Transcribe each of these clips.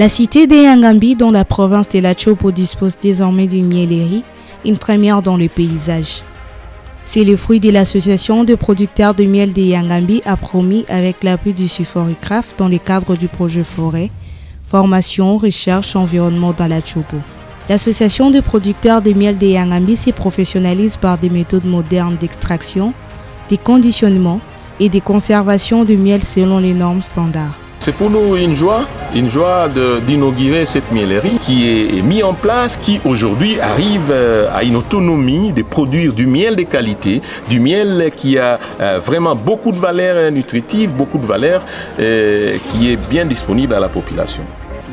La cité des Yangambi, dont la province de la Chopo dispose désormais d'une miellerie, une première dans le paysage. C'est le fruit de l'association de producteurs de miel des Yangambi a promis avec l'appui du Suforicraft dans le cadre du projet Forêt, formation, recherche, environnement dans la Chopo. L'association de producteurs de miel des Yangambi se professionnalise par des méthodes modernes d'extraction, des conditionnements et des conservations de miel selon les normes standards. C'est pour nous une joie, une joie d'inaugurer cette miellerie qui est mise en place, qui aujourd'hui arrive euh, à une autonomie de produire du miel de qualité, du miel qui a euh, vraiment beaucoup de valeurs nutritives, beaucoup de valeurs, euh, qui est bien disponible à la population.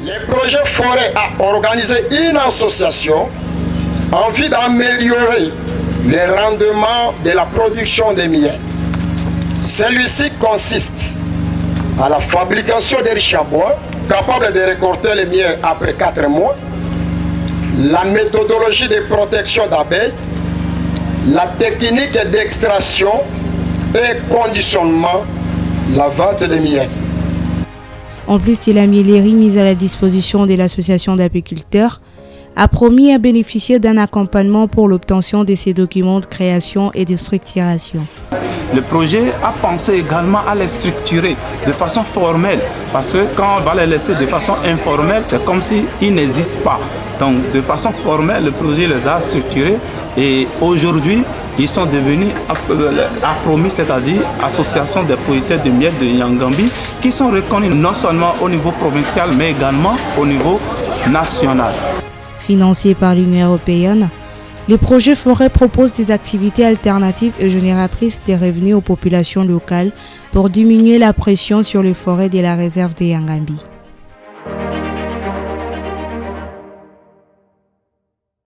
Le projet Forêt a organisé une association en vue d'améliorer le rendement de la production de miel. Celui-ci consiste à la fabrication des riches bois, capable de récolter le miel après 4 mois, la méthodologie de protection d'abeilles, la technique d'extraction et conditionnement, la vente de miel. En plus de la miellerie mise à la disposition de l'association d'apiculteurs, a promis à bénéficier d'un accompagnement pour l'obtention de ces documents de création et de structuration. Le projet a pensé également à les structurer de façon formelle, parce que quand on va les laisser de façon informelle, c'est comme s'ils n'existent pas. Donc de façon formelle, le projet les a structurés et aujourd'hui, ils sont devenus promis, c'est-à-dire Association des producteurs de miel de Yangambi, qui sont reconnus non seulement au niveau provincial, mais également au niveau national. Financé par l'Union européenne, le projet Forêt propose des activités alternatives et génératrices de revenus aux populations locales pour diminuer la pression sur les forêts de la réserve des Yangambi.